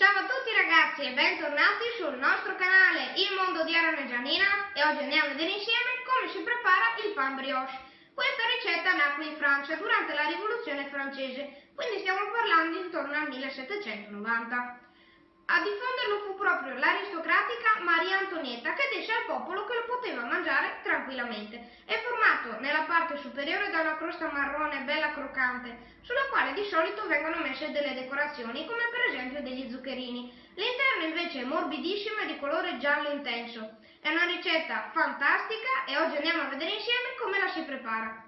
Ciao a tutti ragazzi e bentornati sul nostro canale Il Mondo di Aaron e Gianina e oggi andiamo a vedere insieme come si prepara il pan brioche. Questa ricetta nacque in Francia durante la rivoluzione francese, quindi stiamo parlando intorno al 1790. A diffonderlo fu proprio l'aristocratica Maria Antonietta che disse al popolo che lo poteva mangiare tranquillamente. È formato nella parte superiore da una crosta marrone bella croccante, sulla quale di solito vengono messe delle decorazioni come per esempio degli zuccherini. L'interno invece è morbidissimo e di colore giallo intenso. È una ricetta fantastica e oggi andiamo a vedere insieme come la si prepara.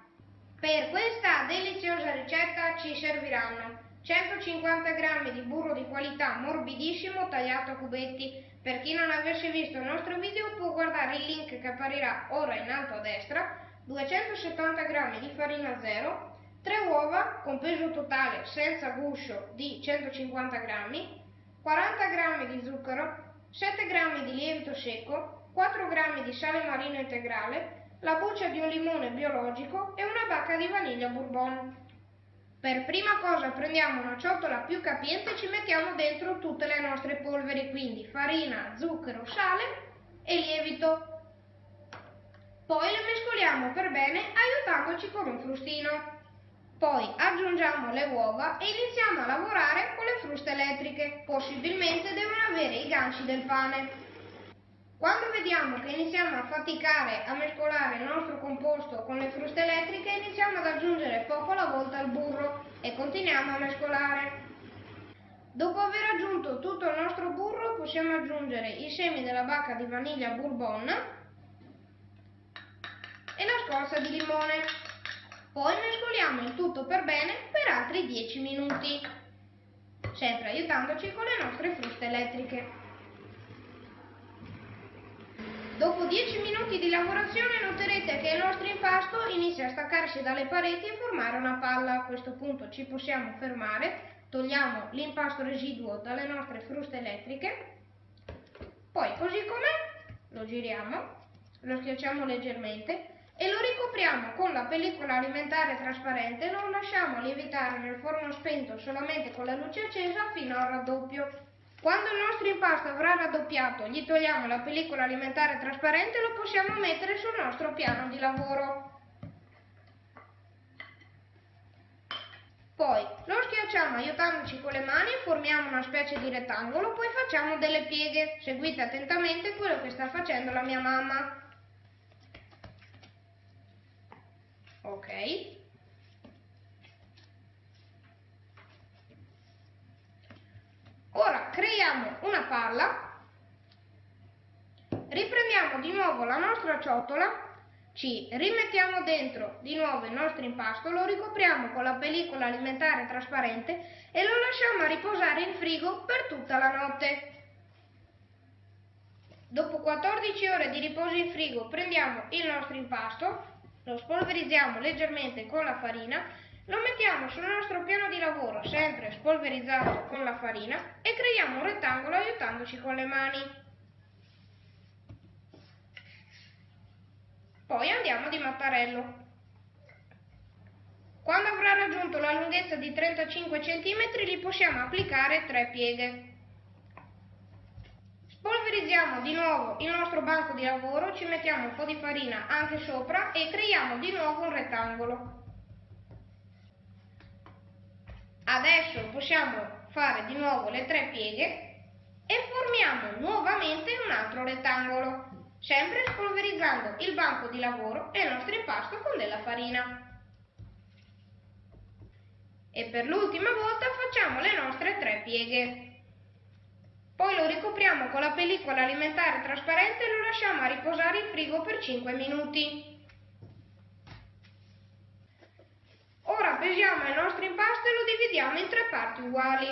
Per questa deliziosa ricetta ci serviranno 150 g di burro di qualità morbidissimo tagliato a cubetti. Per chi non avesse visto il nostro video può guardare il link che apparirà ora in alto a destra, 270 g di farina zero, 3 uova con peso totale senza guscio di 150 g, 40 g di zucchero, 7 g di lievito secco, 4 g di sale marino integrale, la buccia di un limone biologico e una bacca di vaniglia bourbon. Per prima cosa prendiamo una ciotola più capiente e ci mettiamo dentro tutte le nostre polveri, quindi farina, zucchero, sale e lievito. Poi le mescoliamo per bene aiutandoci con un frustino. Poi aggiungiamo le uova e iniziamo a lavorare con le fruste elettriche, possibilmente devono avere i ganci del pane. Quando vediamo che iniziamo a faticare a mescolare il nostro composto con le fruste elettriche, iniziamo ad aggiungere poco alla volta il burro continuiamo a mescolare. Dopo aver aggiunto tutto il nostro burro possiamo aggiungere i semi della bacca di vaniglia bourbon e la scorza di limone. Poi mescoliamo il tutto per bene per altri 10 minuti, sempre aiutandoci con le nostre fruste elettriche. Dopo 10 minuti di lavorazione noterete che il nostro impasto inizia a staccarsi dalle pareti e formare una palla. A questo punto ci possiamo fermare, togliamo l'impasto residuo dalle nostre fruste elettriche, poi così com'è lo giriamo, lo schiacciamo leggermente e lo ricopriamo con la pellicola alimentare trasparente lo lasciamo lievitare nel forno spento solamente con la luce accesa fino al raddoppio. Quando il nostro impasto avrà raddoppiato, gli togliamo la pellicola alimentare trasparente e lo possiamo mettere sul nostro piano di lavoro. Poi lo schiacciamo aiutandoci con le mani e formiamo una specie di rettangolo, poi facciamo delle pieghe. Seguite attentamente quello che sta facendo la mia mamma. Ok. Ora creiamo una palla, riprendiamo di nuovo la nostra ciotola, ci rimettiamo dentro di nuovo il nostro impasto, lo ricopriamo con la pellicola alimentare trasparente e lo lasciamo a riposare in frigo per tutta la notte. Dopo 14 ore di riposo in frigo prendiamo il nostro impasto, lo spolverizziamo leggermente con la farina lo mettiamo sul nostro piano di lavoro, sempre spolverizzato con la farina, e creiamo un rettangolo aiutandoci con le mani. Poi andiamo di mattarello. Quando avrà raggiunto la lunghezza di 35 cm gli possiamo applicare tre pieghe. Spolverizziamo di nuovo il nostro banco di lavoro, ci mettiamo un po' di farina anche sopra e creiamo di nuovo un rettangolo. Adesso possiamo fare di nuovo le tre pieghe e formiamo nuovamente un altro rettangolo, sempre spolverizzando il banco di lavoro e il nostro impasto con della farina. E per l'ultima volta facciamo le nostre tre pieghe. Poi lo ricopriamo con la pellicola alimentare trasparente e lo lasciamo a riposare in frigo per 5 minuti. Pesiamo il nostro impasto e lo dividiamo in tre parti uguali.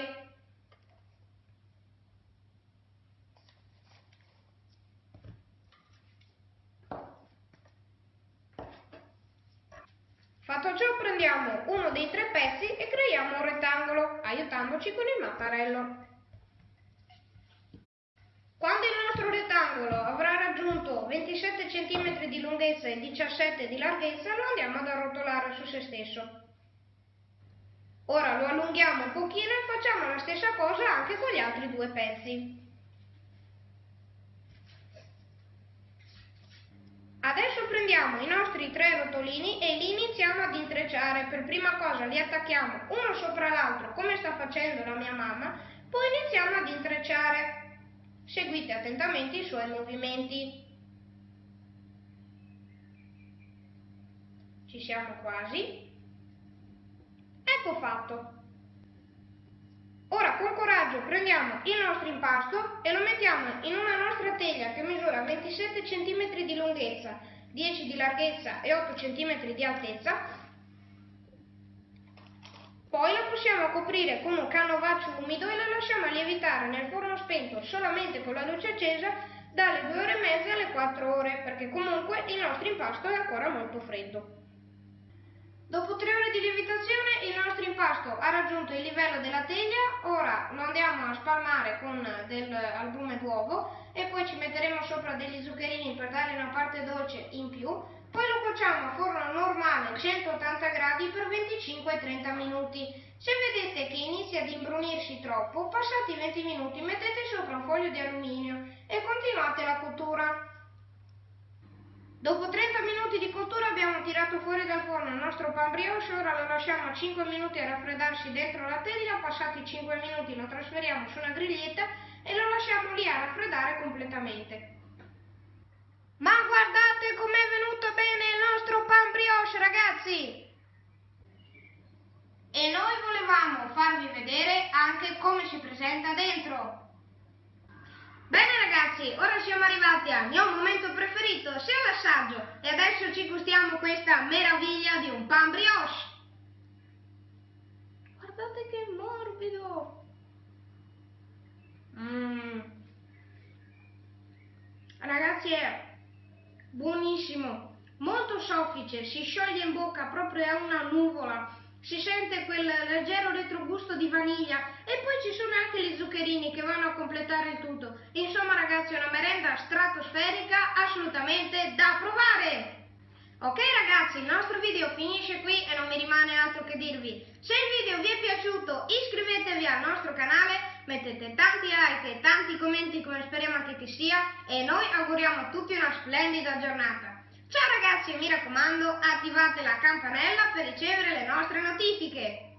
Fatto ciò prendiamo uno dei tre pezzi e creiamo un rettangolo, aiutandoci con il mattarello. Quando il nostro rettangolo avrà raggiunto 27 cm di lunghezza e 17 di larghezza lo andiamo ad arrotolare su se stesso. Ora lo allunghiamo un pochino e facciamo la stessa cosa anche con gli altri due pezzi. Adesso prendiamo i nostri tre rotolini e li iniziamo ad intrecciare. Per prima cosa li attacchiamo uno sopra l'altro come sta facendo la mia mamma, poi iniziamo ad intrecciare. Seguite attentamente i suoi movimenti. Ci siamo quasi. Ecco fatto. Ora con coraggio prendiamo il nostro impasto e lo mettiamo in una nostra teglia che misura 27 cm di lunghezza, 10 di larghezza e 8 cm di altezza. Poi lo possiamo coprire con un canovaccio umido e lo lasciamo lievitare nel forno spento solamente con la luce accesa dalle 2 ore e mezza alle 4 ore perché comunque il nostro impasto è ancora molto freddo. Dopo tre ore di lievitazione il nostro impasto ha raggiunto il livello della teglia, ora lo andiamo a spalmare con del albume d'uovo e poi ci metteremo sopra degli zuccherini per dare una parte dolce in più, poi lo cuociamo a forno normale 180 gradi per 25-30 minuti. Se vedete che inizia ad imbrunirsi troppo, passati 20 minuti mettete sopra un foglio di alluminio e continuate la cottura. Dopo 30 minuti di cottura abbiamo tirato fuori dal forno il nostro pan brioche, ora lo lasciamo 5 minuti a raffreddarsi dentro la teglia, passati 5 minuti lo trasferiamo su una griglietta e lo lasciamo lì a raffreddare completamente. Ma guardate com'è venuto bene il nostro pan brioche ragazzi! E noi volevamo farvi vedere anche come si presenta dentro. Bene ragazzi, ora siamo arrivati al mio momento preferito, sia l'assaggio, e adesso ci gustiamo questa meraviglia di un pan brioche. Guardate che morbido! Mmm. Ragazzi è buonissimo, molto soffice, si scioglie in bocca proprio a una nuvola si sente quel leggero retrogusto di vaniglia ci sono anche gli zuccherini che vanno a completare il tutto. Insomma ragazzi è una merenda stratosferica assolutamente da provare! Ok ragazzi, il nostro video finisce qui e non mi rimane altro che dirvi. Se il video vi è piaciuto iscrivetevi al nostro canale, mettete tanti like e tanti commenti come speriamo anche che sia e noi auguriamo a tutti una splendida giornata. Ciao ragazzi e mi raccomando attivate la campanella per ricevere le nostre notifiche.